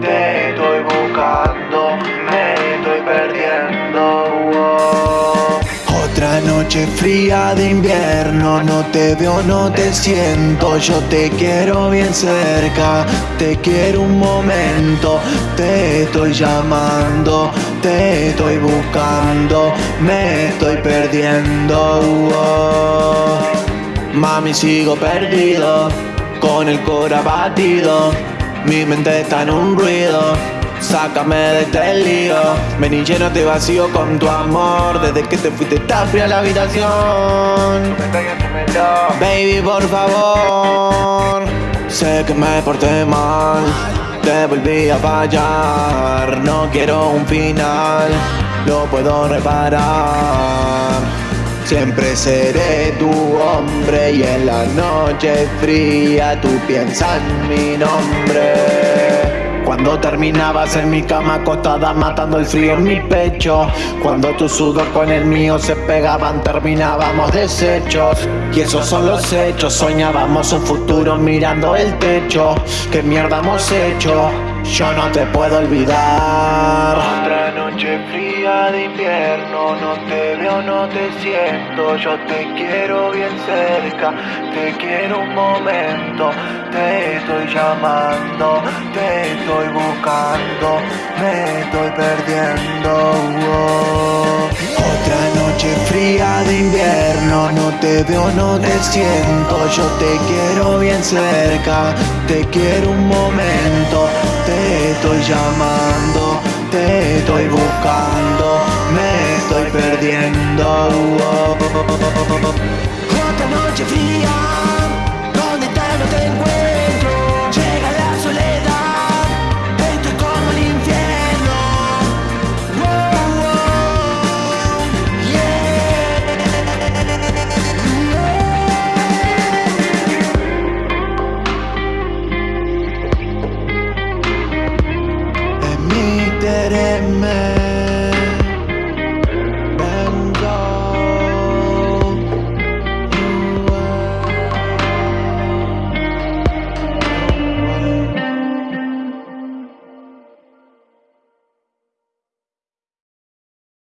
te estoy buscando, me estoy perdiendo. Otra noche fría de invierno, no te veo, no te siento, yo te quiero bien cerca, te quiero un momento, te estoy llamando, te estoy buscando, me estoy perdiendo. Mami sigo perdido, con el cora batido, mi mente está en un ruido. Sácame de este lío. Ven y llénate vacío con tu amor. Desde que te fuiste está fría la habitación. Baby, por favor. Sé que me porté mal. Te volví a fallar. No quiero un final. Lo puedo reparar Siempre seré tu hombre y en la noche fría tú piensas en mi nombre. Cuando terminabas en mi cama acostada matando el frío en mi pecho Cuando tu sudor con el mío se pegaban terminábamos deshechos Y esos son los hechos, soñábamos un futuro mirando el techo ¿Qué mierda hemos hecho? Yo no te puedo olvidar. Otra noche fría de invierno, no te veo, no te siento, yo te quiero bien cerca, te quiero un momento, te estoy llamando, te estoy buscando, me estoy perdiendo. Otra noche fría de invierno, no te veo, no te siento, yo te quiero bien cerca, te quiero un momento, estoy llamando, te estoy buscando, me estoy perdiendo. man